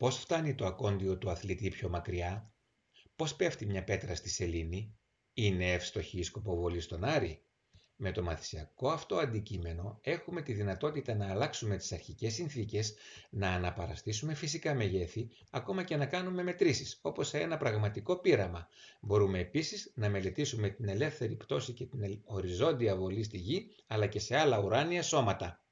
Πώς φτάνει το ακόντιο του αθλητή πιο μακριά, πώς πέφτει μια πέτρα στη σελήνη, είναι εύστοχη η σκοποβολή στον Άρη; Με το μαθησιακό αυτό αντικείμενο έχουμε τη δυνατότητα να αλλάξουμε τις αρχικές συνθήκες, να αναπαραστήσουμε φυσικά μεγέθη, ακόμα και να κάνουμε μετρήσεις, όπως σε ένα πραγματικό πείραμα. Μπορούμε επίσης να μελετήσουμε την ελεύθερη πτώση και την οριζόντια βολή στη γη, αλλά και σε άλλα ουράνια σώματα.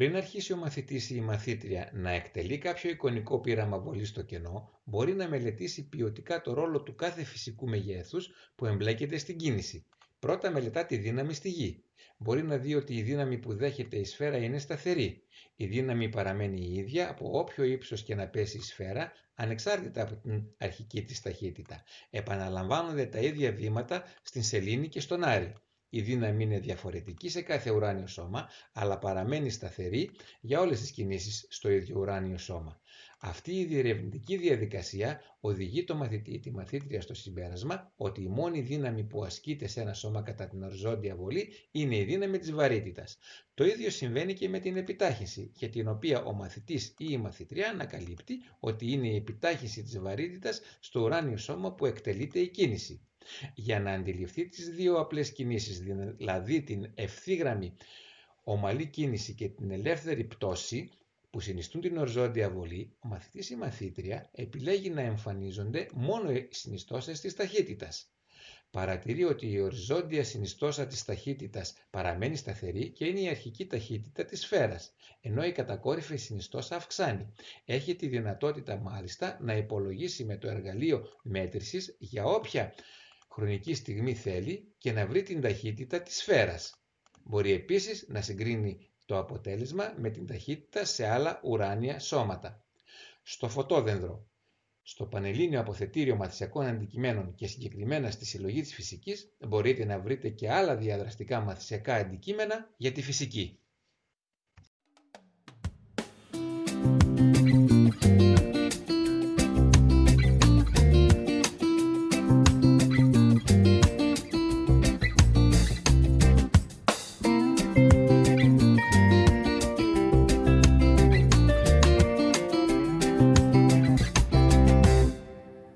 Πριν αρχίσει ο μαθητής ή η μαθήτρια να εκτελεί κάποιο εικονικό πείραμα βολής στο κενό, μπορεί να μελετήσει ποιοτικά το ρόλο του κάθε φυσικού μεγέθους που εμπλέκεται στην κίνηση. Πρώτα μελετά τη δύναμη στη γη. Μπορεί να δει ότι η δύναμη που δέχεται η σφαίρα είναι σταθερή. Η δύναμη παραμένει η ίδια από όποιο ύψος και να πέσει η σφαίρα, ανεξάρτητα από την αρχική της ταχύτητα. Επαναλαμβάνονται τα ίδια βήματα στην σελήνη και στον Άρη. Η δύναμη είναι διαφορετική σε κάθε ουράνιο σώμα, αλλά παραμένει σταθερή για όλες τις κινήσεις στο ίδιο ουράνιο σώμα. Αυτή η διερευνητική διαδικασία οδηγεί το μαθητή ή τη μαθήτρια στο συμπέρασμα ότι η μόνη δύναμη που ασκείται σε ένα σώμα κατά την οριζόντια βολή είναι η δύναμη της βαρύτητας. Το ίδιο συμβαίνει και με την επιτάχυνση, για την οποία ο μαθητής ή η μαθητριά ανακαλύπτει ότι είναι η επιτάχυνση της βαρύτητας στο ουράνιο σώμα που εκτελείται η κίνηση. Για να αντιληφθεί τις δύο απλές κινήσεις, δηλαδή την ευθύγραμμη ομαλή κίνηση και την ελεύθερη πτώση, που συνιστούν την οριζόντια βολή, ο μαθητής ή η μαθήτρια επιλέγει να εμφανίζονται μόνο οι συνιστώσεις της ταχύτητας. Παρατηρεί ότι η οριζόντια συνιστόσα της ταχύτητας παραμένει σταθερή και είναι η αρχική ταχύτητα της σφαίρας, ενώ η κατακόρυφη συνιστόσα αυξάνει. Έχει τη δυνατότητα μάλιστα να υπολογίσει με το εργαλείο μέτρησης για όποια χρονική στιγμή θέλει και να βρει την ταχύτητα της σφαίρας. Μπορεί επίσης να συγκρίνει το αποτέλεσμα με την ταχύτητα σε άλλα ουράνια σώματα. Στο φωτόδενδρο, στο Πανελλήνιο Αποθετήριο Μαθησιακών Αντικειμένων και συγκεκριμένα στη Συλλογή της Φυσικής μπορείτε να βρείτε και άλλα διαδραστικά μαθησιακά αντικείμενα για τη φυσική.